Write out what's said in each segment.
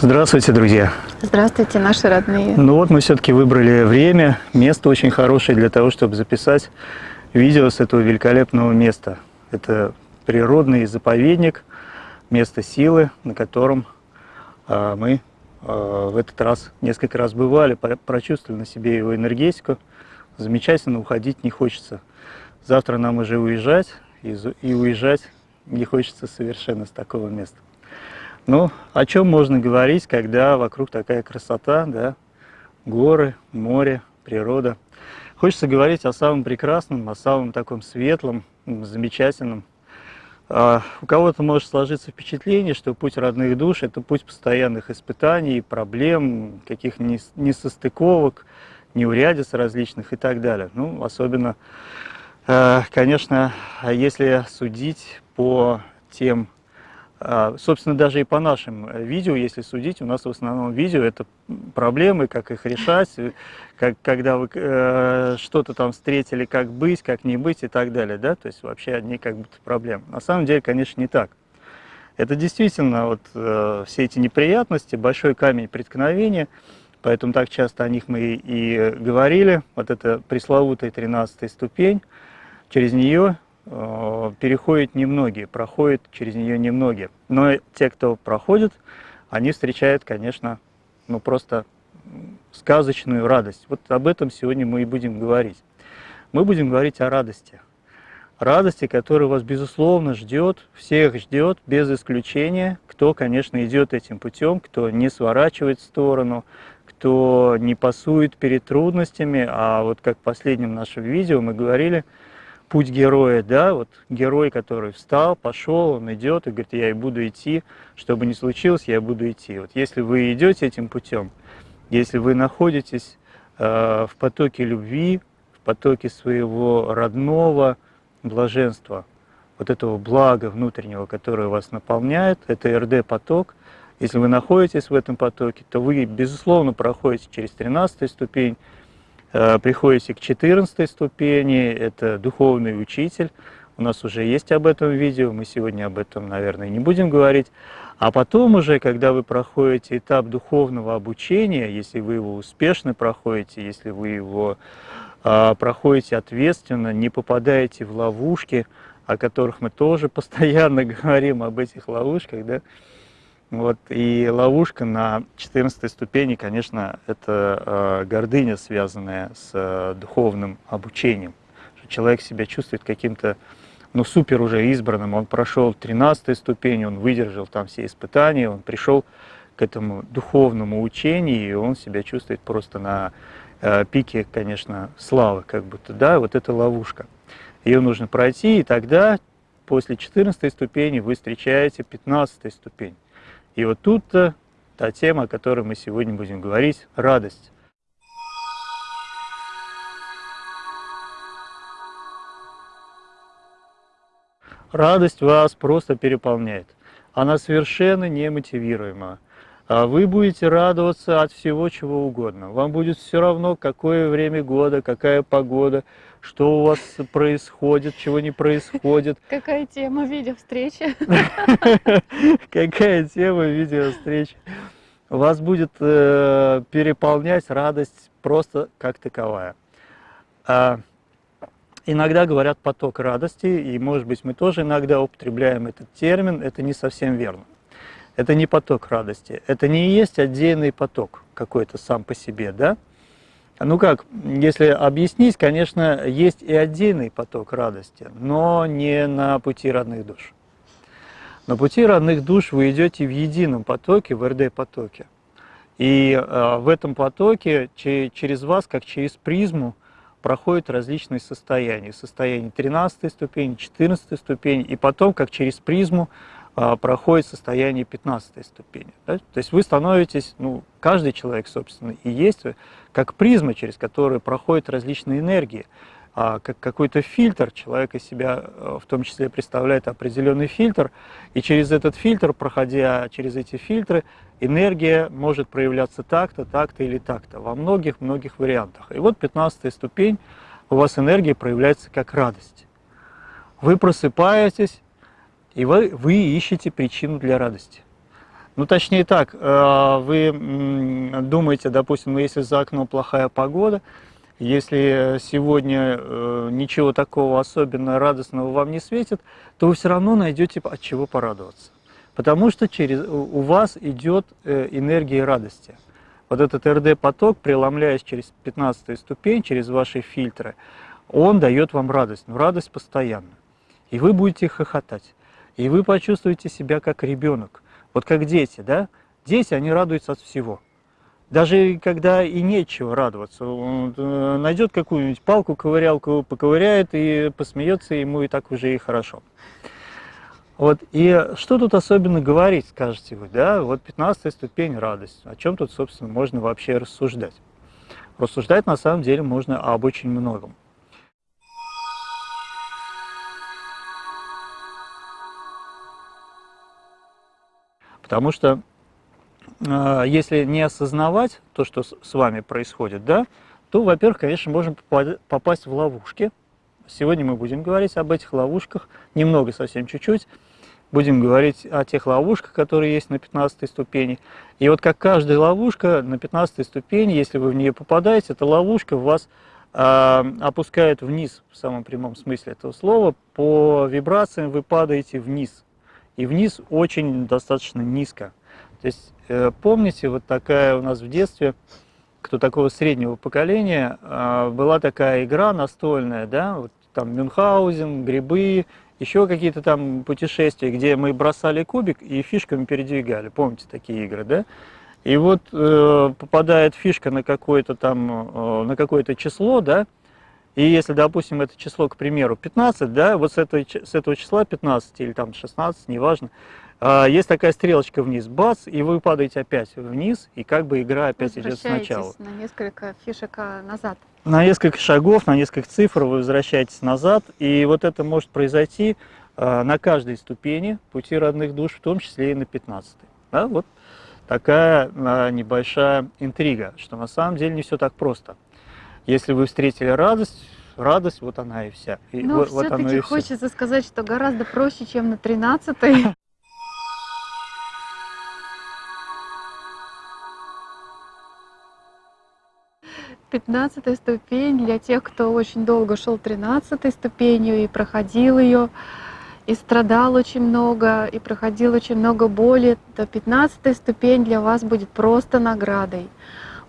Здравствуйте, друзья! Здравствуйте, наши родные! Ну вот мы все-таки выбрали время, место очень хорошее для того, чтобы записать видео с этого великолепного места. Это природный заповедник, место силы, на котором а, мы а, в этот раз несколько раз бывали, прочувствовали на себе его энергетику. Замечательно, уходить не хочется. Завтра нам уже уезжать, и, и уезжать не хочется совершенно с такого места. Ну, о чем можно говорить, когда вокруг такая красота, да, горы, море, природа. Хочется говорить о самом прекрасном, о самом таком светлом, замечательном. А у кого-то может сложиться впечатление, что путь родных душ – это путь постоянных испытаний, проблем, каких несостыковок, неурядиц различных и так далее. Ну, особенно, э, конечно, если судить по тем а, собственно, даже и по нашим э, видео, если судить, у нас в основном видео это проблемы, как их решать, э, как, когда вы э, что-то там встретили, как быть, как не быть и так далее, да, то есть вообще одни как будто проблемы. На самом деле, конечно, не так. Это действительно вот э, все эти неприятности, большой камень преткновения, поэтому так часто о них мы и говорили, вот это пресловутая 13 ступень, через нее переходят немногие, проходят через нее немногие. Но те, кто проходит, они встречают, конечно, ну просто сказочную радость. Вот об этом сегодня мы и будем говорить. Мы будем говорить о радости. Радости, которая вас, безусловно, ждет, всех ждет, без исключения, кто, конечно, идет этим путем, кто не сворачивает в сторону, кто не пасует перед трудностями, а вот как в последнем нашем видео мы говорили – путь героя, да, вот герой, который встал, пошел, он идет и говорит, я и буду идти, что бы ни случилось, я буду идти. Вот если вы идете этим путем, если вы находитесь э, в потоке любви, в потоке своего родного блаженства, вот этого блага внутреннего, которое вас наполняет, это РД-поток, если вы находитесь в этом потоке, то вы, безусловно, проходите через 13 ступень, приходите к 14 ступени, это духовный учитель. У нас уже есть об этом видео, мы сегодня об этом, наверное, не будем говорить. А потом уже, когда вы проходите этап духовного обучения, если вы его успешно проходите, если вы его э, проходите ответственно, не попадаете в ловушки, о которых мы тоже постоянно говорим, об этих ловушках, да, вот, и ловушка на 14 ступени, конечно, это э, гордыня, связанная с э, духовным обучением. Что человек себя чувствует каким-то, ну, супер уже избранным. Он прошел 13 ступень, он выдержал там все испытания, он пришел к этому духовному учению, и он себя чувствует просто на э, пике, конечно, славы, как будто, да, вот это ловушка. Ее нужно пройти, и тогда после 14 ступени вы встречаете 15 ступень. И вот тут-то та тема, о которой мы сегодня будем говорить – радость. Радость вас просто переполняет. Она совершенно немотивируема. А вы будете радоваться от всего, чего угодно. Вам будет все равно, какое время года, какая погода, что у вас происходит, чего не происходит. Какая тема видеовстречи? Какая тема видеовстречи? Вас будет э, переполнять радость просто как таковая. А, иногда говорят поток радости, и может быть мы тоже иногда употребляем этот термин, это не совсем верно. Это не поток радости, это не есть отдельный поток какой-то сам по себе, да? Ну как, если объяснить, конечно, есть и отдельный поток радости, но не на пути родных душ. На пути родных душ вы идете в едином потоке, в РД-потоке. И э, в этом потоке через вас, как через призму, проходят различные состояния. Состояние 13 ступени, 14 ступень, и потом, как через призму, проходит состояние 15 ступени. Да? То есть вы становитесь, ну, каждый человек, собственно, и есть, как призма, через которую проходят различные энергии. А как какой-то фильтр, человек из себя э, в том числе представляет определенный фильтр, и через этот фильтр, проходя через эти фильтры, энергия может проявляться так-то, так-то или так-то, во многих-многих вариантах. И вот 15 ступень, у вас энергия проявляется как радость. Вы просыпаетесь, и вы, вы ищете причину для радости. Ну, точнее так, э, вы думаете, допустим, ну, если за окном плохая погода, если сегодня э, ничего такого особенно радостного вам не светит, то вы все равно найдете от чего порадоваться. Потому что через, у вас идет э, энергия радости. Вот этот РД-поток, преломляясь через 15 ступень, через ваши фильтры, он дает вам радость, но радость постоянно. И вы будете хохотать. И вы почувствуете себя как ребенок. Вот как дети, да? Дети, они радуются от всего. Даже когда и нечего радоваться, он э, найдет какую-нибудь палку, ковырялку, поковыряет и посмеется, ему и так уже и хорошо. Вот, и что тут особенно говорить, скажете вы, да, вот 15 ступень радость, о чем тут, собственно, можно вообще рассуждать? Рассуждать на самом деле можно об очень многом. Потому что а, если не осознавать то, что с вами происходит, да, то, во-первых, конечно, можем попасть в ловушки. Сегодня мы будем говорить об этих ловушках, немного, совсем чуть-чуть. Будем говорить о тех ловушках, которые есть на 15 ступени. И вот как каждая ловушка на 15 ступени, если вы в нее попадаете, эта ловушка вас э, опускает вниз, в самом прямом смысле этого слова. По вибрациям вы падаете вниз. И вниз очень достаточно низко. То есть Э, помните, вот такая у нас в детстве, кто такого среднего поколения, а, была такая игра настольная, да, вот там Мюнхгаузен, грибы, еще какие-то там путешествия, где мы бросали кубик и фишками передвигали. Помните такие игры, да? И вот э, попадает фишка на какое-то там, э, на какое-то число, да, и если, допустим, это число, к примеру, 15, да, вот с, этой, с этого числа 15 или там 16, неважно, а, есть такая стрелочка вниз, бац, и вы падаете опять вниз, и как бы игра опять идет сначала. на несколько фишек а, назад. На несколько шагов, на несколько цифр вы возвращаетесь назад, и вот это может произойти а, на каждой ступени пути родных душ, в том числе и на 15 -й. Да, вот такая небольшая интрига, что на самом деле не все так просто. Если вы встретили радость, радость, вот она и вся. И Но вот, все-таки вот хочется все. сказать, что гораздо проще, чем на 13-й. 15 ступень для тех, кто очень долго шел 13 ступенью и проходил ее, и страдал очень много, и проходил очень много боли, то 15 ступень для вас будет просто наградой,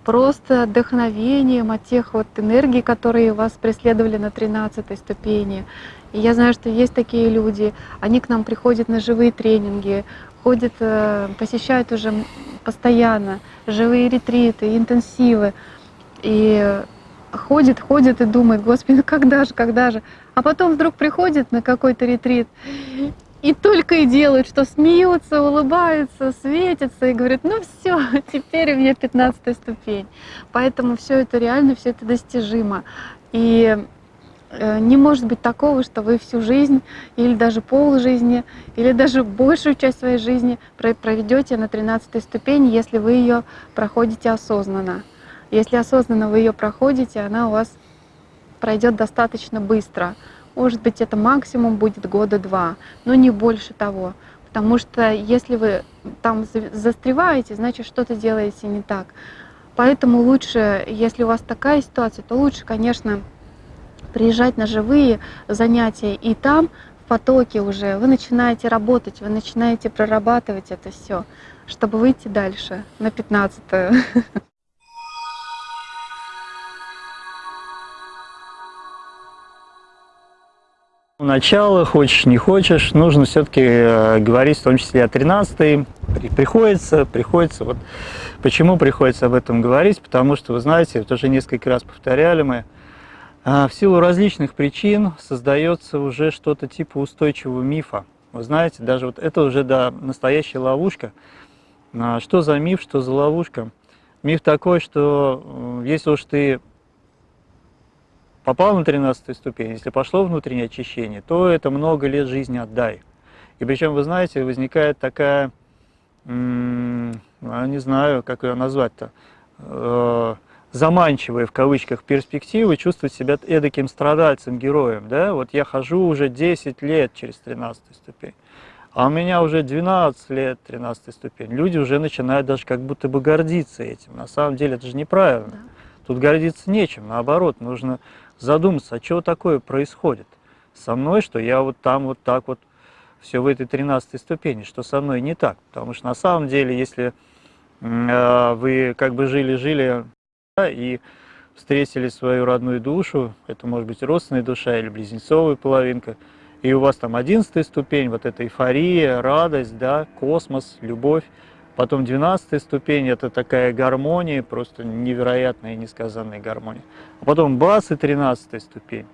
просто вдохновением от тех вот энергий, которые вас преследовали на 13 ступени. И я знаю, что есть такие люди, они к нам приходят на живые тренинги, ходят, э, посещают уже постоянно живые ретриты, интенсивы, и ходит, ходит и думает, господи, ну когда же, когда же. А потом вдруг приходит на какой-то ретрит и только и делают, что смеются, улыбаются, светятся и говорят, ну все, теперь у меня 15 ступень. Поэтому все это реально, все это достижимо. И э, не может быть такого, что вы всю жизнь или даже пол жизни, или даже большую часть своей жизни проведете на 13 ступени, если вы ее проходите осознанно. Если осознанно вы ее проходите, она у вас пройдет достаточно быстро. Может быть, это максимум будет года два, но не больше того. Потому что если вы там застреваете, значит, что-то делаете не так. Поэтому лучше, если у вас такая ситуация, то лучше, конечно, приезжать на живые занятия и там потоке уже, вы начинаете работать, вы начинаете прорабатывать это все, чтобы выйти дальше на 15 -ю. Начало, хочешь не хочешь, нужно все-таки э, говорить в том числе о 13 приходится, приходится, вот почему приходится об этом говорить, потому что, вы знаете, вот уже несколько раз повторяли мы, а, в силу различных причин создается уже что-то типа устойчивого мифа. Вы знаете, даже вот это уже да, настоящая ловушка. А, что за миф, что за ловушка? Миф такой, что если уж ты попал на 13 ступень, если пошло внутреннее очищение, то это много лет жизни отдай. И причем, вы знаете, возникает такая, ну, не знаю, как ее назвать-то, э, заманчивые в кавычках перспективы, чувствовать себя эдаким страдальцем, героем. Да? Вот я хожу уже 10 лет через 13 ступень, а у меня уже 12 лет 13 ступень. Люди уже начинают даже как будто бы гордиться этим. На самом деле это же неправильно. Да. Тут гордиться нечем, наоборот, нужно задуматься, а что такое происходит со мной, что я вот там вот так вот все в этой 13 ступени, что со мной не так. Потому что на самом деле, если э, вы как бы жили-жили да, и встретили свою родную душу, это может быть родственная душа или близнецовая половинка, и у вас там 11 ступень, вот эта эйфория, радость, да, космос, любовь, Потом 12 ступень, это такая гармония, просто невероятная и несказанная гармония. А потом бас и 13 ступень,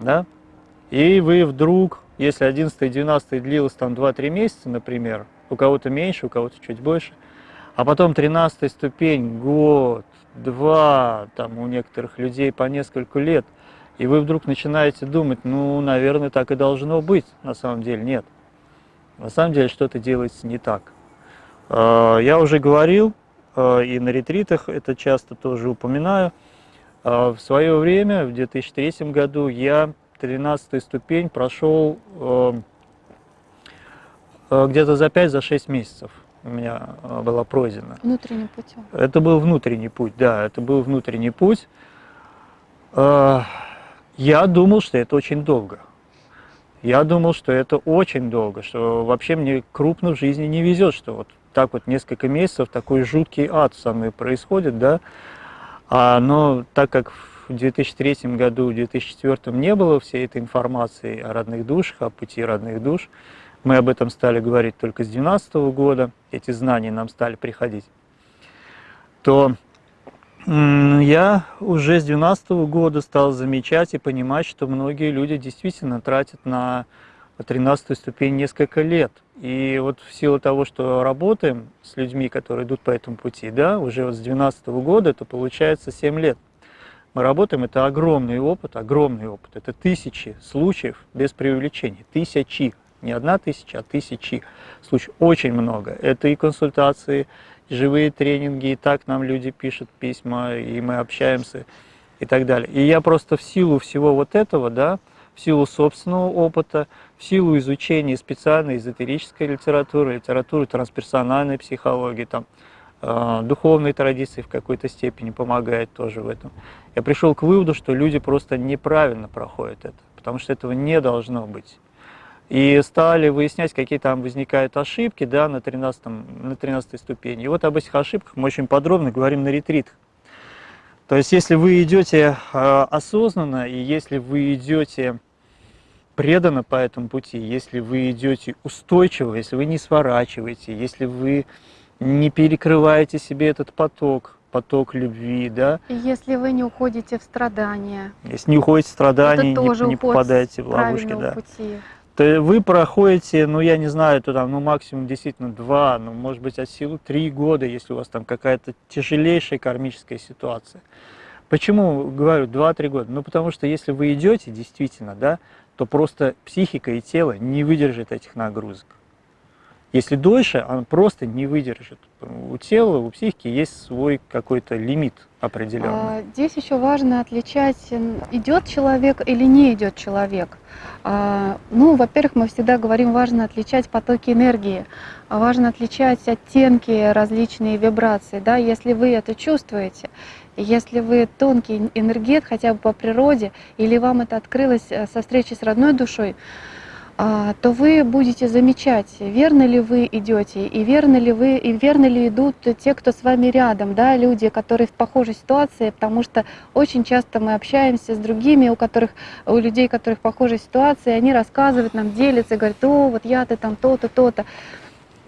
да? И вы вдруг, если 11 и 12 длилось там 2-3 месяца, например, у кого-то меньше, у кого-то чуть больше, а потом 13 ступень, год, два, там у некоторых людей по несколько лет, и вы вдруг начинаете думать, ну, наверное, так и должно быть, на самом деле нет. На самом деле что-то делается не так. А, я уже говорил, а, и на ретритах это часто тоже упоминаю, а, в свое время, в 2003 году, я 13 ступень прошел где-то за 5-6 за месяцев у меня была пройдена. Внутренним путем? Это был внутренний путь, да, это был внутренний путь. Я думал, что это очень долго. Я думал, что это очень долго, что вообще мне крупно в жизни не везет, что вот так вот несколько месяцев такой жуткий ад со мной происходит, да. А, но так как в 2003 году, в 2004 не было всей этой информации о родных душах, о пути родных душ, мы об этом стали говорить только с 2012 года, эти знания нам стали приходить, то я уже с 2012 года стал замечать и понимать, что многие люди действительно тратят на 13 ступень несколько лет. И вот в силу того, что работаем с людьми, которые идут по этому пути, да, уже вот с 2012 года, это получается 7 лет. Мы работаем, это огромный опыт, огромный опыт. Это тысячи случаев без преувеличения, тысячи, не одна тысяча, а тысячи случаев. Очень много. Это и консультации, и живые тренинги, и так нам люди пишут письма, и мы общаемся, и так далее. И я просто в силу всего вот этого, да, в силу собственного опыта, в силу изучения специальной эзотерической литературы, литературы трансперсональной психологии, там, э, духовной традиции в какой-то степени помогает тоже в этом. Я пришел к выводу, что люди просто неправильно проходят это, потому что этого не должно быть. И стали выяснять, какие там возникают ошибки да, на, 13, на 13 ступени. И вот об этих ошибках мы очень подробно говорим на ретритах. То есть, если вы идете э, осознанно, и если вы идете преданно по этому пути, если вы идете устойчиво, если вы не сворачиваете, если вы не перекрываете себе этот поток, поток любви, да. И если вы не уходите в страдания. Если не уходите в страдания, не, не попадаете в ловушки, да. Пути. То вы проходите, ну я не знаю, то там, ну максимум действительно два, ну может быть от силы три года, если у вас там какая-то тяжелейшая кармическая ситуация. Почему говорю два-три года? Ну потому что если вы идете действительно, да, то просто психика и тело не выдержат этих нагрузок. Если дольше, он просто не выдержит. У тела, у психики есть свой какой-то лимит определенный. А, здесь еще важно отличать, идет человек или не идет человек. А, ну, во-первых, мы всегда говорим, важно отличать потоки энергии, важно отличать оттенки, различные вибрации. Да? Если вы это чувствуете, если вы тонкий энергет хотя бы по природе, или вам это открылось э, со встречи с родной душой, а, то вы будете замечать, верно ли вы идете, и верно ли вы, и верно ли идут те, кто с вами рядом, да, люди, которые в похожей ситуации, потому что очень часто мы общаемся с другими, у которых, у людей, которых в похожей ситуации, они рассказывают нам, делятся, говорят, о, вот я-то там то-то, то-то.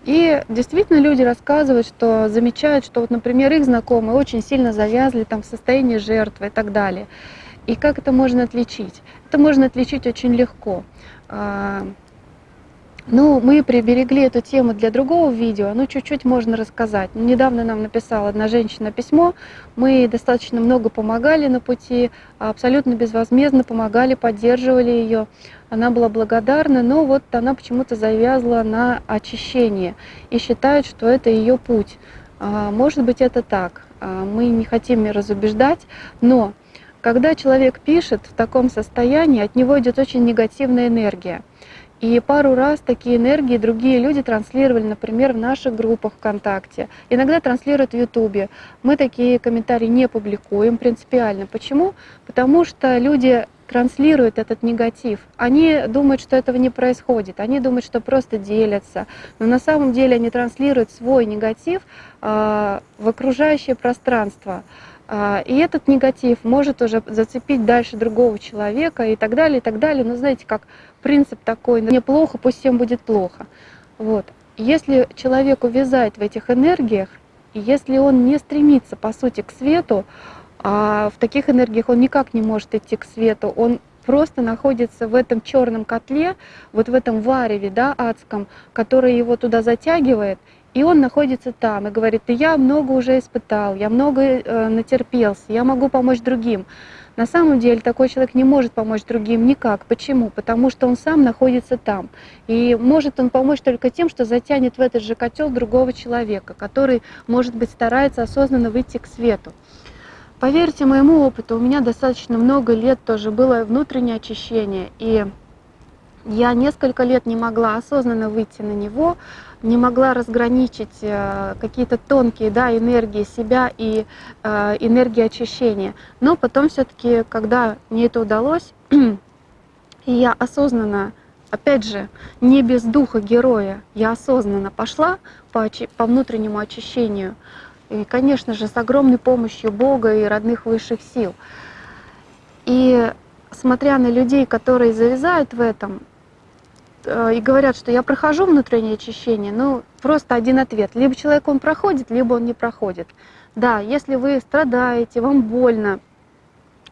И действительно люди рассказывают, что замечают, что вот, например, их знакомые очень сильно завязли там в состоянии жертвы и так далее. И как это можно отличить? Это можно отличить очень легко. А, ну, мы приберегли эту тему для другого видео, ну, чуть-чуть можно рассказать. Недавно нам написала одна женщина письмо, мы достаточно много помогали на пути, абсолютно безвозмездно помогали, поддерживали ее. Она была благодарна, но вот она почему-то завязла на очищение и считает, что это ее путь. А, может быть, это так. А, мы не хотим разубеждать, но когда человек пишет в таком состоянии, от него идет очень негативная энергия. И пару раз такие энергии другие люди транслировали, например, в наших группах ВКонтакте, иногда транслируют в Ютубе. Мы такие комментарии не публикуем принципиально. Почему? Потому что люди транслируют этот негатив. Они думают, что этого не происходит, они думают, что просто делятся, но на самом деле они транслируют свой негатив э, в окружающее пространство. А, и этот негатив может уже зацепить дальше другого человека и так далее, и так далее. Но знаете, как принцип такой, мне плохо, пусть всем будет плохо. Вот. Если человек увязает в этих энергиях, если он не стремится, по сути, к свету, а в таких энергиях он никак не может идти к свету, он просто находится в этом черном котле, вот в этом вареве да, адском, который его туда затягивает, и он находится там и говорит, я много уже испытал, я много э, натерпелся, я могу помочь другим. На самом деле такой человек не может помочь другим никак. Почему? Потому что он сам находится там. И может он помочь только тем, что затянет в этот же котел другого человека, который, может быть, старается осознанно выйти к свету. Поверьте моему опыту, у меня достаточно много лет тоже было внутреннее очищение. И я несколько лет не могла осознанно выйти на него, не могла разграничить э, какие-то тонкие да, энергии себя и э, энергии очищения. Но потом все-таки, когда мне это удалось, и я осознанно, опять же, не без духа героя, я осознанно пошла по, по внутреннему очищению, и, конечно же, с огромной помощью Бога и родных высших сил. И смотря на людей, которые завязают в этом, и говорят, что я прохожу внутреннее очищение, ну, просто один ответ. Либо человек он проходит, либо он не проходит. Да, если вы страдаете, вам больно,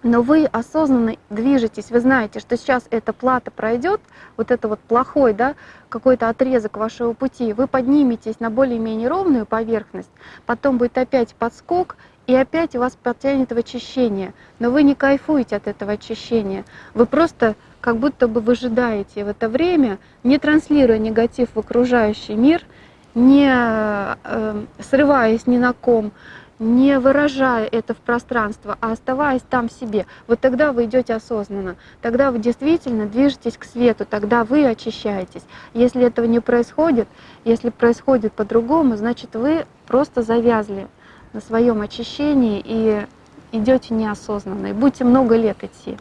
но вы осознанно движетесь, вы знаете, что сейчас эта плата пройдет, вот это вот плохой, да, какой-то отрезок вашего пути, вы подниметесь на более-менее ровную поверхность, потом будет опять подскок, и опять вас потянет в очищение. Но вы не кайфуете от этого очищения. Вы просто как будто бы выжидаете в это время, не транслируя негатив в окружающий мир, не э, срываясь ни на ком, не выражая это в пространство, а оставаясь там в себе. Вот тогда вы идете осознанно, тогда вы действительно движетесь к свету, тогда вы очищаетесь. Если этого не происходит, если происходит по-другому, значит вы просто завязли на своем очищении и идете неосознанно. И будете много лет идти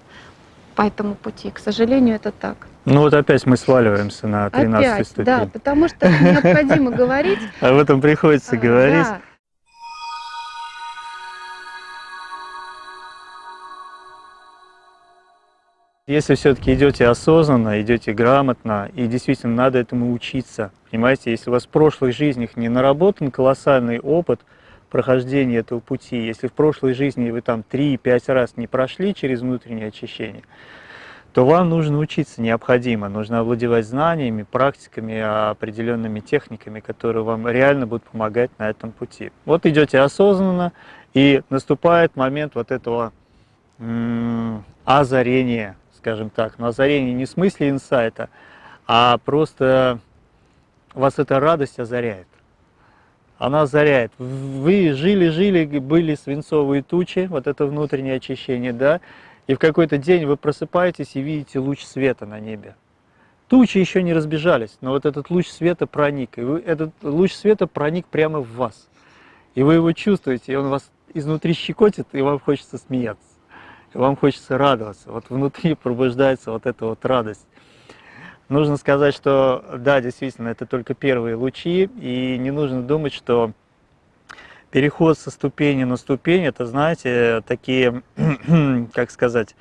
по этому пути. К сожалению, это так. Ну вот опять мы сваливаемся на 13 опять, ступень. Да, потому что необходимо говорить. Об этом приходится а, говорить. Если все-таки идете осознанно, идете грамотно, и действительно надо этому учиться, понимаете, если у вас в прошлых жизнях не наработан колоссальный опыт прохождения этого пути, если в прошлой жизни вы там 3-5 раз не прошли через внутреннее очищение, то вам нужно учиться необходимо, нужно овладевать знаниями, практиками, определенными техниками, которые вам реально будут помогать на этом пути. Вот идете осознанно, и наступает момент вот этого озарения, скажем так. Но озарение не в смысле инсайта, а просто вас эта радость озаряет. Она озаряет. Вы жили-жили, были свинцовые тучи, вот это внутреннее очищение, да, и в какой-то день вы просыпаетесь и видите луч света на небе. Тучи еще не разбежались, но вот этот луч света проник, и вы, этот луч света проник прямо в вас. И вы его чувствуете, и он вас изнутри щекотит, и вам хочется смеяться, и вам хочется радоваться. Вот внутри пробуждается вот эта вот радость. Нужно сказать, что да, действительно, это только первые лучи, и не нужно думать, что переход со ступени на ступень, это, знаете, такие, как сказать,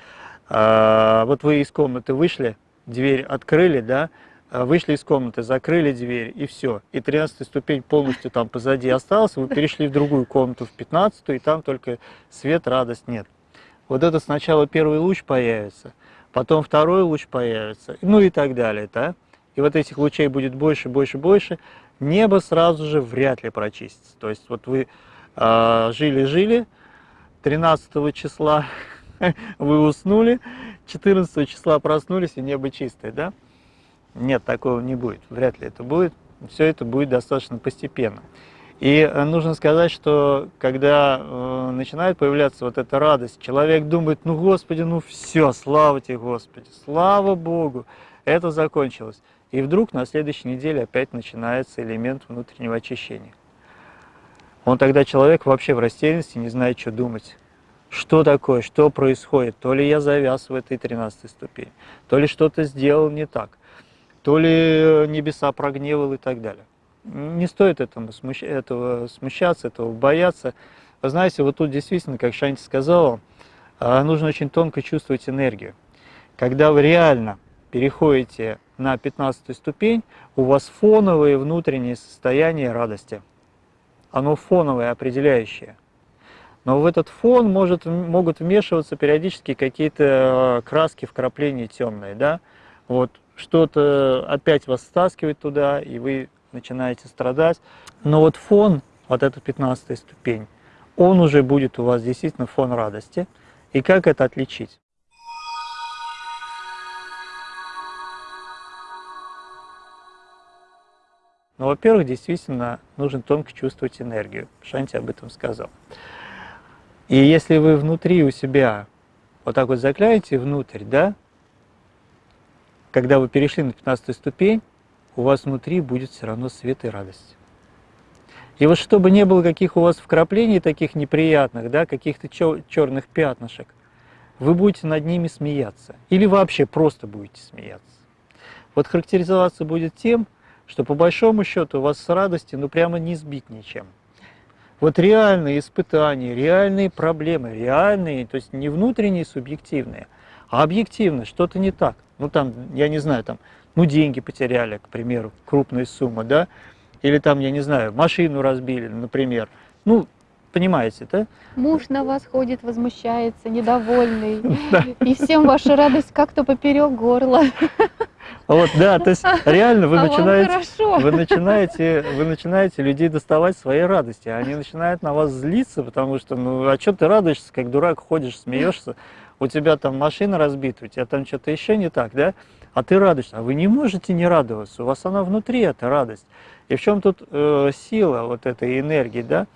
а, вот вы из комнаты вышли, дверь открыли, да, а, вышли из комнаты, закрыли дверь, и все. И 13 ступень полностью там позади осталась, вы перешли в другую комнату, в 15 и там только свет, радость нет. Вот это сначала первый луч появится, потом второй луч появится, ну и так далее, да. И вот этих лучей будет больше, больше, больше, небо сразу же вряд ли прочистится. То есть вот вы жили-жили, э, 13 числа вы уснули, 14 числа проснулись, и небо чистое, да? Нет, такого не будет, вряд ли это будет. Все это будет достаточно постепенно. И э, нужно сказать, что когда э, начинает появляться вот эта радость, человек думает, ну Господи, ну все, слава тебе Господи, слава Богу, это закончилось. И вдруг на следующей неделе опять начинается элемент внутреннего очищения. Он тогда человек вообще в растерянности, не знает, что думать. Что такое, что происходит? То ли я завяз в этой 13 ступени, то ли что-то сделал не так, то ли небеса прогневал и так далее. Не стоит этому, смущ... этого смущаться, этого бояться. Вы знаете, вот тут действительно, как Шанти сказала, а, нужно очень тонко чувствовать энергию. Когда вы реально переходите на 15 ступень, у вас фоновое внутреннее состояние радости. Оно фоновое, определяющее. Но в этот фон может, могут вмешиваться периодически какие-то э, краски, вкрапления темные. Да? Вот что-то опять вас стаскивает туда, и вы начинаете страдать. Но вот фон, вот эта 15 ступень, он уже будет у вас действительно фон радости. И как это отличить? Ну, во-первых, действительно нужно тонко чувствовать энергию. Шанти об этом сказал. И если вы внутри у себя вот так вот заглянете внутрь, да, когда вы перешли на 15 ступень, у вас внутри будет все равно свет и радость. И вот чтобы не было каких у вас вкраплений таких неприятных, да, каких-то черных пятнышек, вы будете над ними смеяться. Или вообще просто будете смеяться. Вот характеризоваться будет тем, что по большому счету вас с радости ну прямо не сбить ничем. Вот реальные испытания, реальные проблемы, реальные, то есть не внутренние, субъективные, а объективно, что-то не так. Ну там, я не знаю, там, ну деньги потеряли, к примеру, крупная сумма, да, или там, я не знаю, машину разбили, например. Ну, понимаете, да? Муж на вас ходит, возмущается, недовольный, и всем ваша радость как-то поперек горла. Вот, да, то есть реально вы, а начинаете, вы, начинаете, вы начинаете людей доставать своей радости, они начинают на вас злиться, потому что, ну, а что ты радуешься, как дурак ходишь, смеешься, у тебя там машина разбита, у тебя там что-то еще не так, да? А ты радуешься, а вы не можете не радоваться, у вас она внутри, эта радость. И в чем тут э, сила вот этой энергии, да?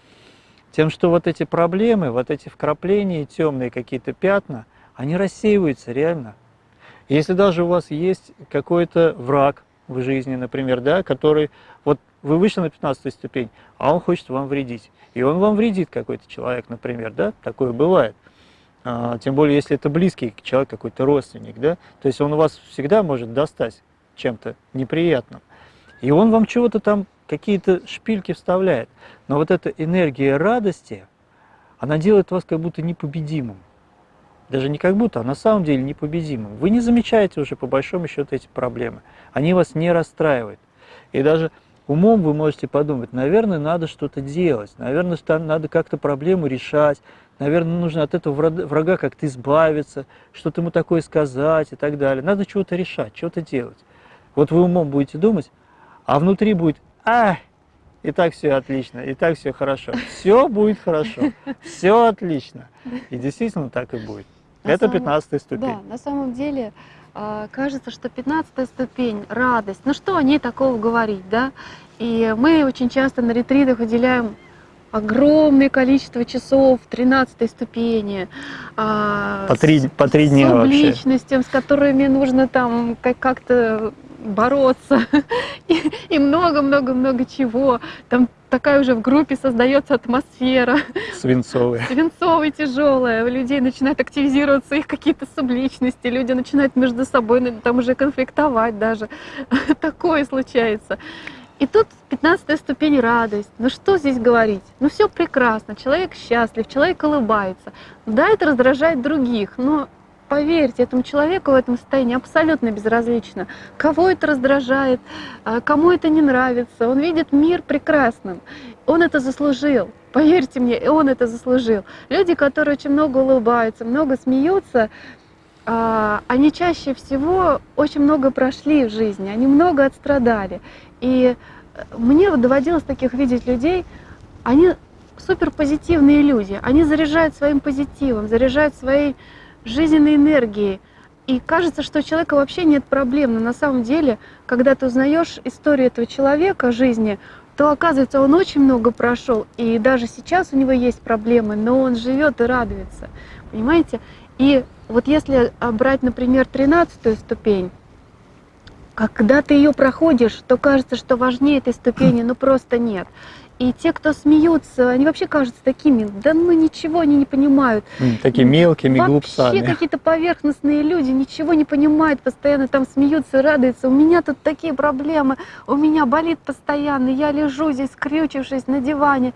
Тем, что вот эти проблемы, вот эти вкрапления, темные какие-то пятна, они рассеиваются реально. Если даже у вас есть какой-то враг в жизни, например, да, который, вот вы вышли на 15 ступень, а он хочет вам вредить. И он вам вредит какой-то человек, например, да, такое бывает. А, тем более, если это близкий человек, какой-то родственник, да, то есть он вас всегда может достать чем-то неприятным. И он вам чего-то там, какие-то шпильки вставляет. Но вот эта энергия радости, она делает вас как будто непобедимым даже не как будто, а на самом деле непобедимым. Вы не замечаете уже по большому счету эти проблемы. Они вас не расстраивают. И даже умом вы можете подумать, наверное, надо что-то делать, наверное, надо как-то проблему решать, наверное, нужно от этого врага как-то избавиться, что-то ему такое сказать и так далее. Надо чего-то решать, что-то делать. Вот вы умом будете думать, а внутри будет «Ах, и так все отлично, и так все хорошо. Все будет хорошо, все отлично. И действительно так и будет. На Это самом... 15 ступень. Да, на самом деле а, кажется, что 15 ступень, радость, ну что о ней такого говорить, да? И мы очень часто на ретритах уделяем огромное количество часов 13 ступени. А, по три, по три дня с вообще. личностям, с которыми нужно там как-то бороться и много-много-много чего. Там такая уже в группе создается атмосфера. Свинцовая. Свинцовая, тяжелая. У людей начинают активизироваться их какие-то субличности, люди начинают между собой ну, там уже конфликтовать даже. Такое случается. И тут 15 ступень радость. Ну что здесь говорить? Ну все прекрасно, человек счастлив, человек улыбается. Да, это раздражает других, но поверьте, этому человеку в этом состоянии абсолютно безразлично, кого это раздражает, а, кому это не нравится. Он видит мир прекрасным, он это заслужил. Поверьте мне, он это заслужил. Люди, которые очень много улыбаются, много смеются, а, они чаще всего очень много прошли в жизни, они много отстрадали. И э, мне вот доводилось таких видеть людей, они супер позитивные люди, они заряжают своим позитивом, заряжают своей жизненной энергии. И кажется, что у человека вообще нет проблем. Но на самом деле, когда ты узнаешь историю этого человека жизни, то оказывается, он очень много прошел. И даже сейчас у него есть проблемы, но он живет и радуется. Понимаете? И вот если брать, например, 13 ступень, когда ты ее проходишь, то кажется, что важнее этой ступени, но просто нет. И те, кто смеются, они вообще кажутся такими, да ну ничего они не понимают. Такие мелкими вообще глупцами. Вообще какие-то поверхностные люди, ничего не понимают, постоянно там смеются, радуются. У меня тут такие проблемы, у меня болит постоянно, я лежу здесь, скрючившись на диване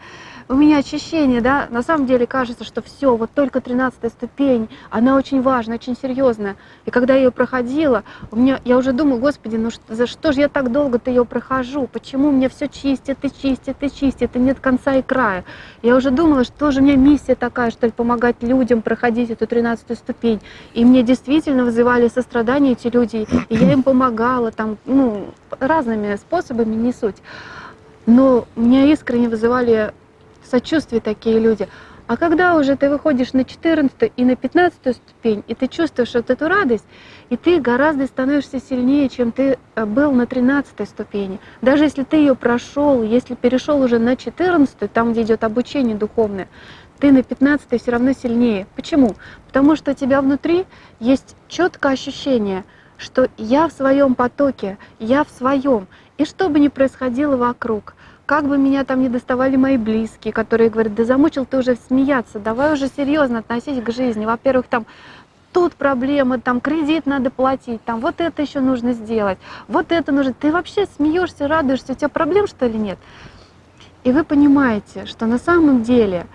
у меня очищение, да, на самом деле кажется, что все, вот только 13 ступень, она очень важная, очень серьезная. И когда я ее проходила, у меня, я уже думаю, господи, ну за что же я так долго-то ее прохожу? Почему мне все чистит и чистит и чистит, и нет конца и края? Я уже думала, что же у меня миссия такая, что ли, помогать людям проходить эту 13 ступень. И мне действительно вызывали сострадание эти люди, и я им помогала, там, ну, разными способами, не суть. Но меня искренне вызывали сочувствие такие люди. А когда уже ты выходишь на 14 и на 15 ступень, и ты чувствуешь вот эту радость, и ты гораздо становишься сильнее, чем ты э, был на 13 ступени. Даже если ты ее прошел, если перешел уже на 14, там, где идет обучение духовное, ты на 15 все равно сильнее. Почему? Потому что у тебя внутри есть четкое ощущение, что я в своем потоке, я в своем. И что бы ни происходило вокруг, как бы меня там не доставали мои близкие, которые говорят, да замучил ты уже смеяться, давай уже серьезно относись к жизни. Во-первых, там тут проблемы, там кредит надо платить, там вот это еще нужно сделать, вот это нужно. Ты вообще смеешься, радуешься, у тебя проблем что ли нет? И вы понимаете, что на самом деле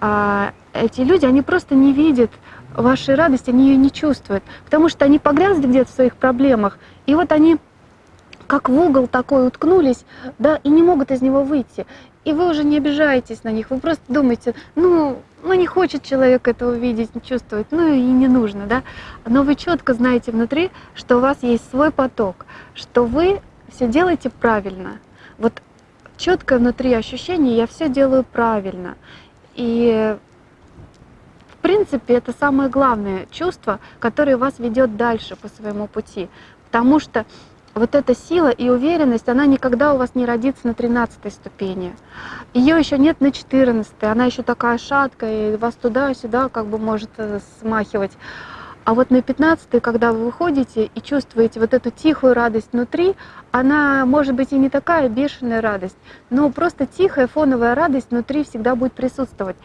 а, эти люди, они просто не видят вашей радости, они ее не чувствуют, потому что они погрязли где-то в своих проблемах, и вот они как в угол такой уткнулись, да, и не могут из него выйти. И вы уже не обижаетесь на них, вы просто думаете, ну, ну не хочет человек этого видеть, не чувствовать, ну и не нужно, да. Но вы четко знаете внутри, что у вас есть свой поток, что вы все делаете правильно. Вот четкое внутри ощущение, я все делаю правильно. И в принципе, это самое главное чувство, которое вас ведет дальше по своему пути. Потому что вот эта сила и уверенность, она никогда у вас не родится на 13 ступени. Ее еще нет на 14, она еще такая шаткая, и вас туда-сюда как бы может э, смахивать. А вот на 15 когда вы выходите и чувствуете вот эту тихую радость внутри, она может быть и не такая бешеная радость, но просто тихая фоновая радость внутри всегда будет присутствовать.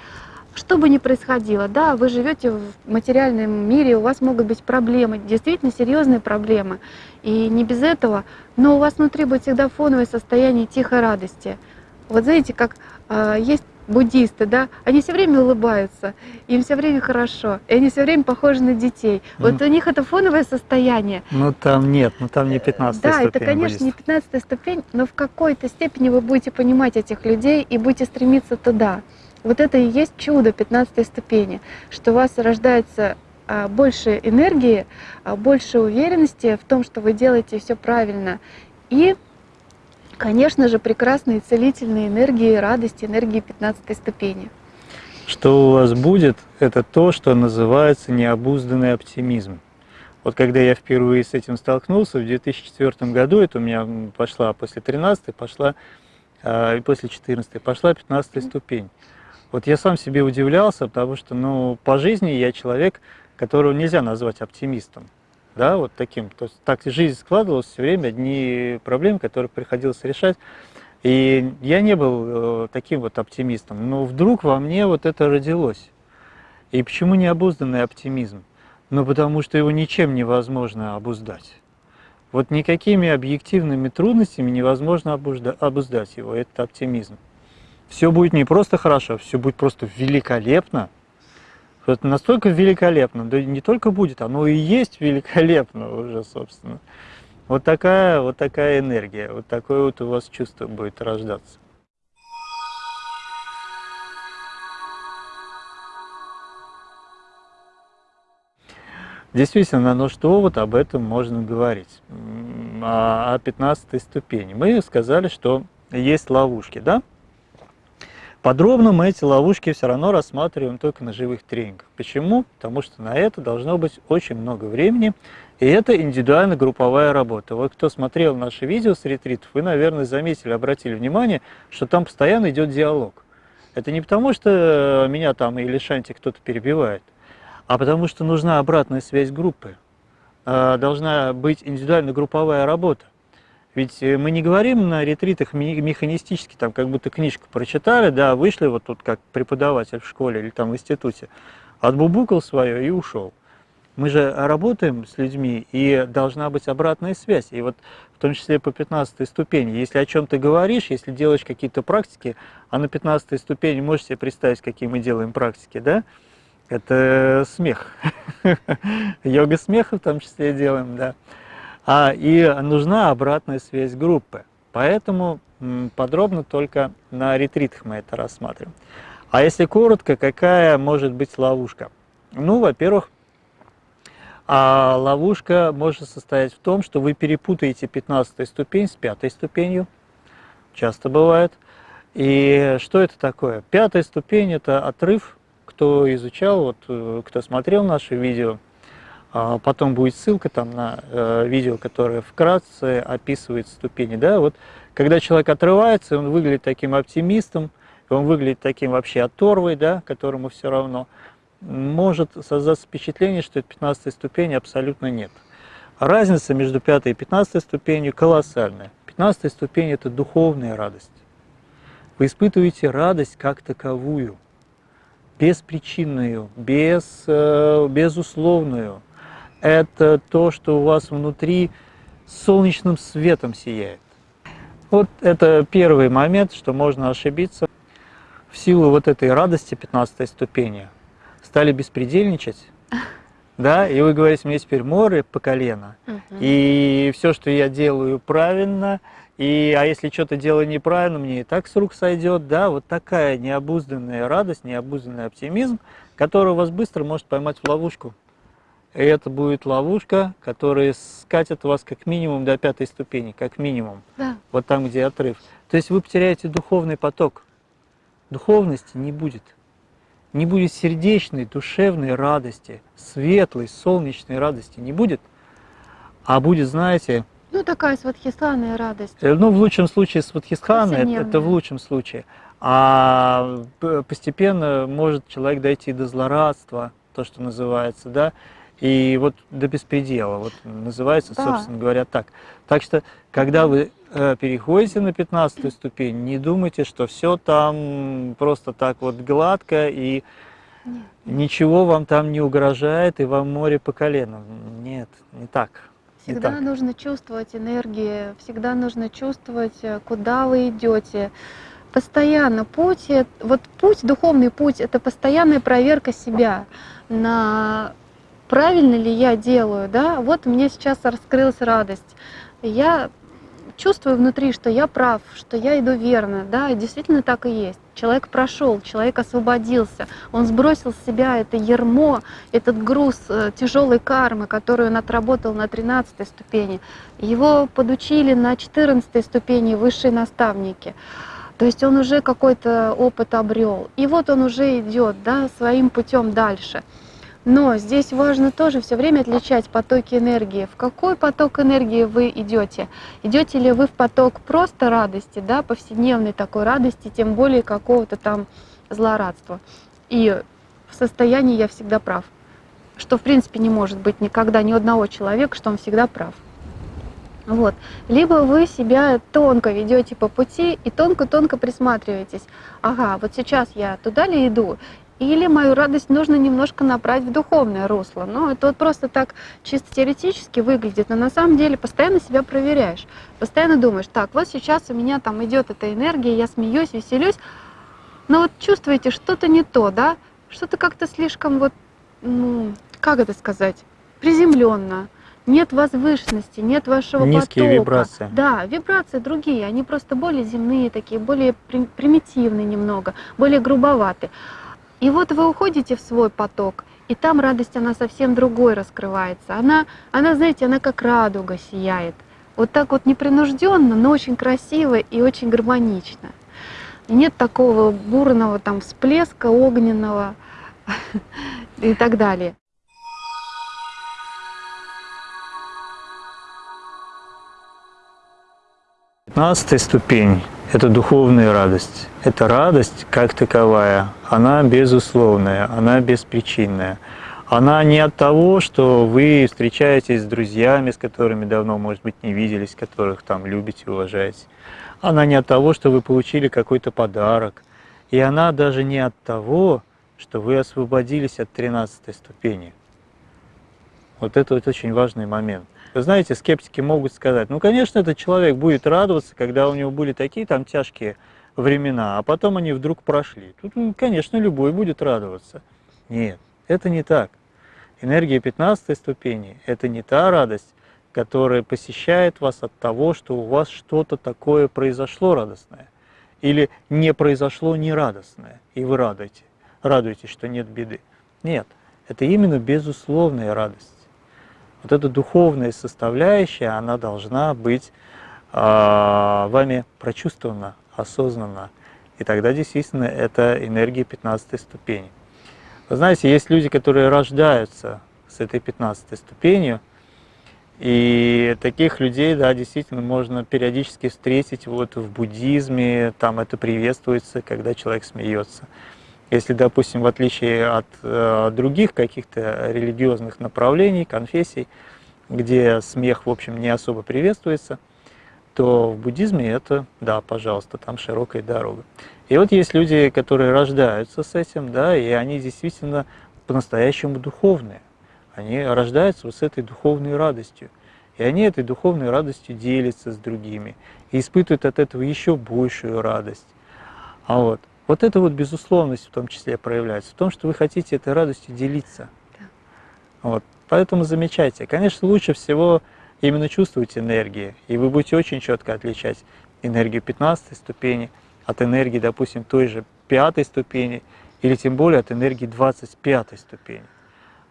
Что бы ни происходило, да, вы живете в материальном мире, у вас могут быть проблемы, действительно серьезные проблемы, и не без этого, но у вас внутри будет всегда фоновое состояние тихой радости. Вот знаете, как э, есть буддисты, да, они все время улыбаются, им все время хорошо, и они все время похожи на детей. Вот mm. у них это фоновое состояние. Ну там нет, ну там не 15 Да, ступень это, конечно, буддистов. не 15 ступень, но в какой-то степени вы будете понимать этих людей и будете стремиться туда. Вот это и есть чудо 15 ступени, что у вас рождается а, больше энергии, а, больше уверенности в том, что вы делаете все правильно. И, конечно же, прекрасные целительные энергии, радости, энергии 15 ступени. Что у вас будет, это то, что называется необузданный оптимизм. Вот когда я впервые с этим столкнулся в 2004 году, это у меня пошла после 13 пошла, а, и после 14 пошла 15 ступень. Вот я сам себе удивлялся, потому что, ну, по жизни я человек, которого нельзя назвать оптимистом. Да, вот таким. То есть так жизнь складывалась все время, одни проблемы, которые приходилось решать. И я не был э, таким вот оптимистом, но вдруг во мне вот это родилось. И почему необузданный оптимизм? Ну, потому что его ничем невозможно обуздать. Вот никакими объективными трудностями невозможно обуздать его, этот оптимизм. Все будет не просто хорошо, все будет просто великолепно. Это настолько великолепно, да не только будет, оно и есть великолепно уже, собственно. Вот такая, вот такая энергия, вот такое вот у вас чувство будет рождаться. Действительно, ну что вот об этом можно говорить? О 15 ступени. Мы сказали, что есть ловушки, да? Подробно мы эти ловушки все равно рассматриваем только на живых тренингах. Почему? Потому что на это должно быть очень много времени, и это индивидуально-групповая работа. Вот кто смотрел наши видео с ретритов, вы, наверное, заметили, обратили внимание, что там постоянно идет диалог. Это не потому, что меня там или Шанти кто-то перебивает, а потому что нужна обратная связь группы. А, должна быть индивидуально-групповая работа. Ведь э, мы не говорим на ретритах механистически, там как будто книжку прочитали, да, вышли вот тут как преподаватель в школе или там в институте, отбубукал свое и ушел. Мы же работаем с людьми, и должна быть обратная связь. И вот в том числе по 15 ступени. Если о чем ты говоришь, если делаешь какие-то практики, а на 15 ступени можешь себе представить, какие мы делаем практики, да? Это смех. Йога смеха в том числе делаем, да. А, и нужна обратная связь группы. Поэтому подробно только на ретритах мы это рассматриваем. А если коротко, какая может быть ловушка? Ну, во-первых, а ловушка может состоять в том, что вы перепутаете 15 ступень с пятой ступенью. Часто бывает. И что это такое? Пятая ступень – это отрыв, кто изучал, вот, э, кто смотрел наши видео – потом будет ссылка там на э, видео, которое вкратце описывает ступени. Да? Вот, когда человек отрывается, он выглядит таким оптимистом, он выглядит таким вообще оторвой, да, которому все равно, может создаться впечатление, что это 15 ступени абсолютно нет. разница между 5 и 15 ступенью колоссальная. 15 ступень – это духовная радость. Вы испытываете радость как таковую, беспричинную, без, э, безусловную, это то, что у вас внутри солнечным светом сияет. Вот это первый момент, что можно ошибиться. В силу вот этой радости 15 ступени стали беспредельничать, да, и вы говорите, мне теперь море по колено, и все, что я делаю правильно, и, а если что-то делаю неправильно, мне и так с рук сойдет, да, вот такая необузданная радость, необузданный оптимизм, который вас быстро может поймать в ловушку. И это будет ловушка, которая скатит вас как минимум до пятой ступени, как минимум. Да. Вот там, где отрыв. То есть вы потеряете духовный поток. Духовности не будет. Не будет сердечной, душевной радости, светлой, солнечной радости не будет. А будет, знаете... Ну, такая сватхистханная радость. Э, ну, в лучшем случае сватхистхана, это, это в лучшем случае. А постепенно может человек дойти до злорадства, то, что называется, да, и вот до беспредела, вот называется, да. собственно говоря, так. Так что, когда вы э, переходите на 15 ступень, не думайте, что все там просто так вот гладко и Нет. ничего вам там не угрожает, и вам море по колено. Нет, не так. Всегда не так. нужно чувствовать энергию, всегда нужно чувствовать, э, куда вы идете. Постоянно путь, вот путь, духовный путь, это постоянная проверка себя на правильно ли я делаю, да, вот мне сейчас раскрылась радость. Я чувствую внутри, что я прав, что я иду верно, да, и действительно так и есть. Человек прошел, человек освободился, он сбросил с себя это ермо, этот груз э, тяжелой кармы, которую он отработал на 13 ступени. Его подучили на 14 ступени высшие наставники. То есть он уже какой-то опыт обрел. И вот он уже идет да, своим путем дальше. Но здесь важно тоже все время отличать потоки энергии. В какой поток энергии вы идете? Идете ли вы в поток просто радости, да, повседневной такой радости, тем более какого-то там злорадства. И в состоянии я всегда прав. Что в принципе не может быть никогда ни одного человека, что он всегда прав. Вот. Либо вы себя тонко ведете по пути и тонко-тонко присматриваетесь. Ага, вот сейчас я туда ли иду, или мою радость нужно немножко направить в духовное русло. Но это вот просто так чисто теоретически выглядит, но на самом деле постоянно себя проверяешь. Постоянно думаешь, так, вот сейчас у меня там идет эта энергия, я смеюсь, веселюсь, но вот чувствуете, что-то не то, да? Что-то как-то слишком вот, ну, как это сказать, приземленно. Нет возвышенности, нет вашего Низкие потока. вибрации. Да, вибрации другие, они просто более земные такие, более примитивные немного, более грубоватые. И вот вы уходите в свой поток, и там радость, она совсем другой раскрывается. Она, она, знаете, она как радуга сияет. Вот так вот непринужденно, но очень красиво и очень гармонично. Нет такого бурного там всплеска огненного и так далее. Пятнадцатая ступень это духовная радость. Это радость как таковая, она безусловная, она беспричинная. Она не от того, что вы встречаетесь с друзьями, с которыми давно, может быть, не виделись, которых там любите, уважаете. Она не от того, что вы получили какой-то подарок. И она даже не от того, что вы освободились от 13 ступени. Вот это вот очень важный момент. Вы знаете, скептики могут сказать, ну, конечно, этот человек будет радоваться, когда у него были такие там тяжкие времена, а потом они вдруг прошли. Тут, ну, конечно, любой будет радоваться. Нет, это не так. Энергия 15 ступени – это не та радость, которая посещает вас от того, что у вас что-то такое произошло радостное, или не произошло нерадостное, и вы радуете, радуетесь, что нет беды. Нет, это именно безусловная радость вот эта духовная составляющая, она должна быть э, вами прочувствована, осознанна. И тогда действительно это энергия 15 ступени. Вы знаете, есть люди, которые рождаются с этой 15 ступенью, и таких людей, да, действительно можно периодически встретить вот в буддизме, там это приветствуется, когда человек смеется. Если, допустим, в отличие от э, других каких-то религиозных направлений, конфессий, где смех, в общем, не особо приветствуется, то в буддизме это, да, пожалуйста, там широкая дорога. И вот есть люди, которые рождаются с этим, да, и они действительно по-настоящему духовные. Они рождаются вот с этой духовной радостью. И они этой духовной радостью делятся с другими и испытывают от этого еще большую радость. А вот. Вот эта вот безусловность в том числе проявляется в том, что вы хотите этой радостью делиться. Да. Вот. Поэтому замечайте. Конечно, лучше всего именно чувствовать энергии, и вы будете очень четко отличать энергию 15 ступени от энергии, допустим, той же пятой ступени, или тем более от энергии 25 ступени.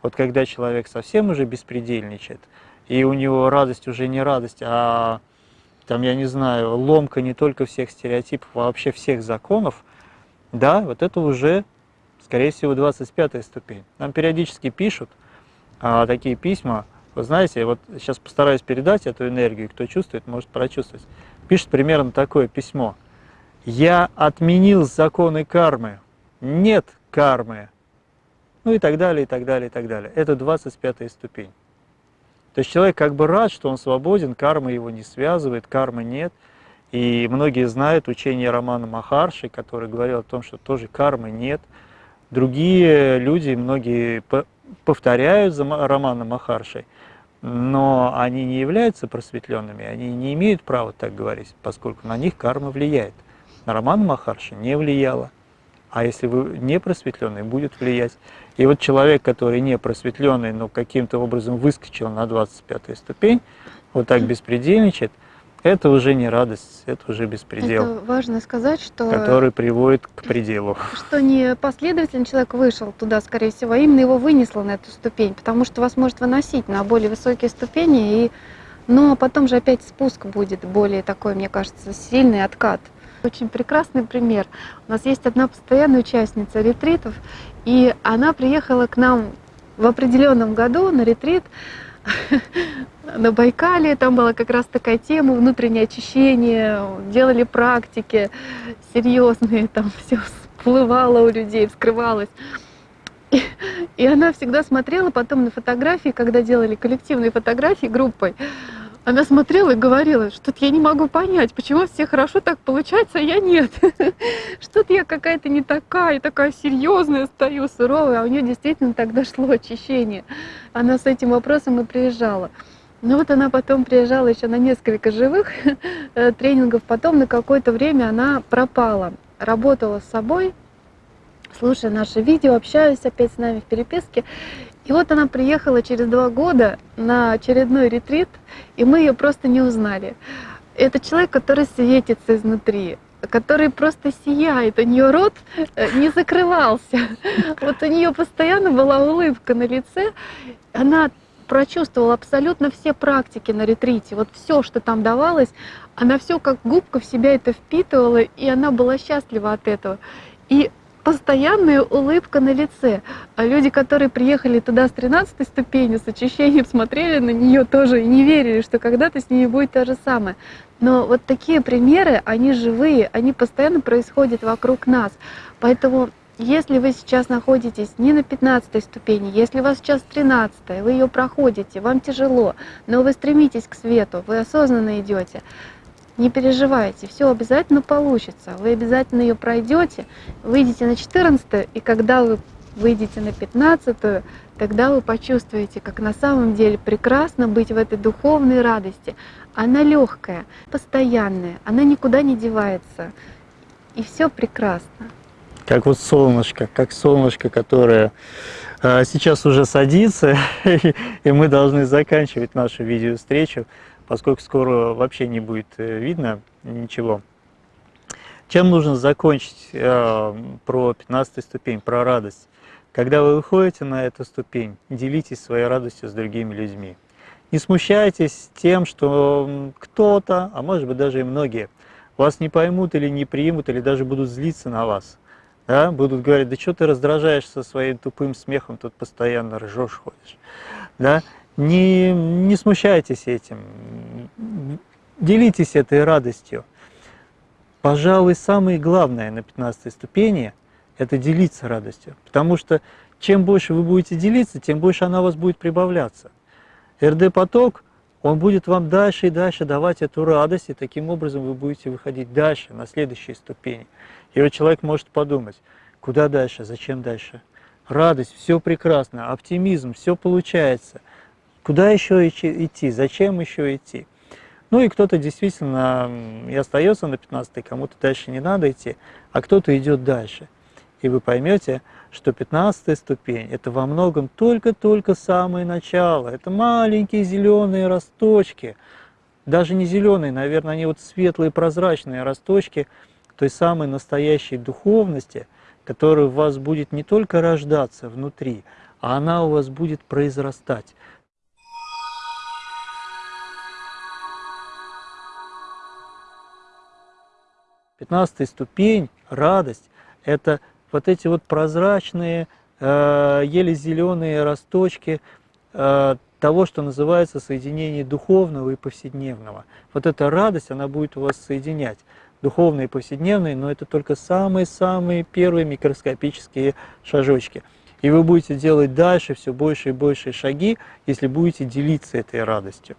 Вот когда человек совсем уже беспредельничает, и у него радость уже не радость, а там, я не знаю, ломка не только всех стереотипов, а вообще всех законов, да, вот это уже, скорее всего, 25 ступень. Нам периодически пишут а, такие письма, вы знаете, вот сейчас постараюсь передать эту энергию, кто чувствует, может прочувствовать. Пишет примерно такое письмо. «Я отменил законы кармы, нет кармы». Ну и так далее, и так далее, и так далее. Это 25 ступень. То есть человек как бы рад, что он свободен, карма его не связывает, кармы нет – и многие знают учение Романа Махарши, который говорил о том, что тоже кармы нет. Другие люди, многие повторяют за Романом Махаршей, но они не являются просветленными, они не имеют права так говорить, поскольку на них карма влияет. На Романа Махарши не влияла. А если вы не просветленный, будет влиять. И вот человек, который не просветленный, но каким-то образом выскочил на 25 ступень, вот так беспредельничает – это уже не радость, это уже беспредел. Это важно сказать, что... Который приводит к пределу. Что не последовательно человек вышел туда, скорее всего, а именно его вынесло на эту ступень, потому что вас может выносить на более высокие ступени, и... но потом же опять спуск будет более такой, мне кажется, сильный откат. Очень прекрасный пример. У нас есть одна постоянная участница ретритов, и она приехала к нам в определенном году на ретрит, на Байкале, там была как раз такая тема, внутреннее очищение, делали практики серьезные, там все всплывало у людей, вскрывалось. И, и она всегда смотрела потом на фотографии, когда делали коллективные фотографии группой, она смотрела и говорила, что-то я не могу понять, почему все хорошо так получается, а я нет. Что-то я какая-то не такая, такая серьезная стою, суровая, а у нее действительно так дошло очищение. Она с этим вопросом и приезжала. Ну вот она потом приезжала еще на несколько живых э, тренингов, потом на какое-то время она пропала. Работала с собой, слушая наши видео, общаясь опять с нами в переписке. И вот она приехала через два года на очередной ретрит, и мы ее просто не узнали. Это человек, который светится изнутри, который просто сияет, у нее рот э, не закрывался. Вот у нее постоянно была улыбка на лице, она прочувствовала абсолютно все практики на ретрите, вот все, что там давалось, она все как губка в себя это впитывала, и она была счастлива от этого. И постоянная улыбка на лице. А люди, которые приехали туда с 13 ступени, с очищением, смотрели на нее тоже и не верили, что когда-то с ними будет то же самое. Но вот такие примеры, они живые, они постоянно происходят вокруг нас. Поэтому если вы сейчас находитесь не на 15 ступени, если у вас сейчас 13, вы ее проходите, вам тяжело, но вы стремитесь к свету, вы осознанно идете, не переживайте, все обязательно получится, вы обязательно ее пройдете, выйдете на 14, и когда вы выйдете на 15, тогда вы почувствуете, как на самом деле прекрасно быть в этой духовной радости. Она легкая, постоянная, она никуда не девается, и все прекрасно. Как вот солнышко, как солнышко, которое э, сейчас уже садится, и мы должны заканчивать нашу видео-встречу, поскольку скоро вообще не будет э, видно ничего. Чем нужно закончить э, про 15 ступень, про радость? Когда вы выходите на эту ступень, делитесь своей радостью с другими людьми. Не смущайтесь тем, что кто-то, а может быть даже и многие, вас не поймут или не примут, или даже будут злиться на вас да, будут говорить, да что ты раздражаешься своим тупым смехом, тут постоянно ржешь, ходишь. Да? Не, не смущайтесь этим, делитесь этой радостью. Пожалуй, самое главное на 15 ступени – это делиться радостью, потому что чем больше вы будете делиться, тем больше она у вас будет прибавляться. РД-поток, он будет вам дальше и дальше давать эту радость, и таким образом вы будете выходить дальше, на следующие ступени. И вот человек может подумать, куда дальше, зачем дальше? Радость, все прекрасно, оптимизм, все получается. Куда еще идти, зачем еще идти? Ну и кто-то действительно и остается на 15 кому-то дальше не надо идти, а кто-то идет дальше. И вы поймете, что 15 ступень – это во многом только-только самое начало. Это маленькие зеленые росточки, даже не зеленые, наверное, они вот светлые прозрачные росточки – той самой настоящей духовности, которая у вас будет не только рождаться внутри, а она у вас будет произрастать. Пятнадцатая ступень, радость, это вот эти вот прозрачные, э, еле зеленые росточки э, того, что называется соединение духовного и повседневного. Вот эта радость, она будет у вас соединять духовные, повседневные, но это только самые-самые первые микроскопические шажочки. И вы будете делать дальше все больше и больше шаги, если будете делиться этой радостью.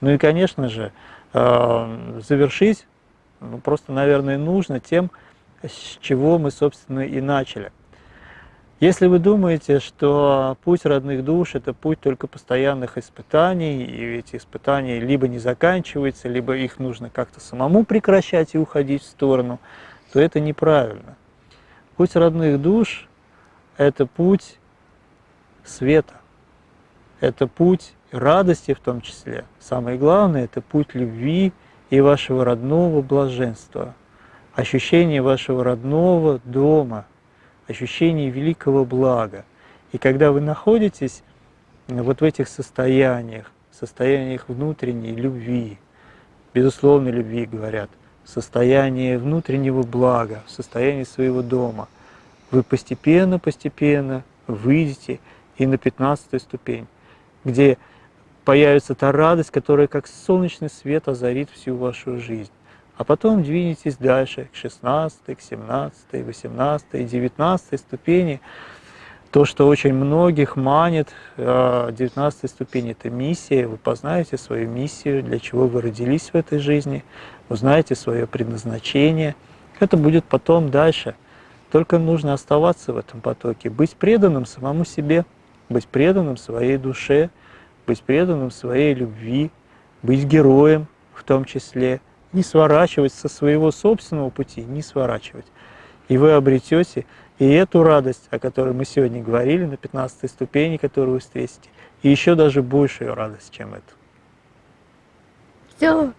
Ну и, конечно же, э, завершить просто, наверное, нужно тем, с чего мы, собственно, и начали – если вы думаете, что путь родных душ – это путь только постоянных испытаний, и эти испытания либо не заканчиваются, либо их нужно как-то самому прекращать и уходить в сторону, то это неправильно. Путь родных душ – это путь света, это путь радости в том числе. Самое главное – это путь любви и вашего родного блаженства, ощущение вашего родного дома – ощущение великого блага. И когда вы находитесь вот в этих состояниях, состояниях внутренней любви, безусловной любви, говорят, состояние внутреннего блага, состояние своего дома, вы постепенно-постепенно выйдете и на 15 ступень, где появится та радость, которая как солнечный свет озарит всю вашу жизнь а потом двинетесь дальше к 16, к 17, 18, 19 ступени. То, что очень многих манит, 19 ступень – это миссия. Вы познаете свою миссию, для чего вы родились в этой жизни, узнаете свое предназначение. Это будет потом дальше. Только нужно оставаться в этом потоке, быть преданным самому себе, быть преданным своей душе, быть преданным своей любви, быть героем в том числе, не сворачивать со своего собственного пути, не сворачивать. И вы обретете и эту радость, о которой мы сегодня говорили, на 15 ступени, которую вы встретите, и еще даже большую радость, чем это. Все,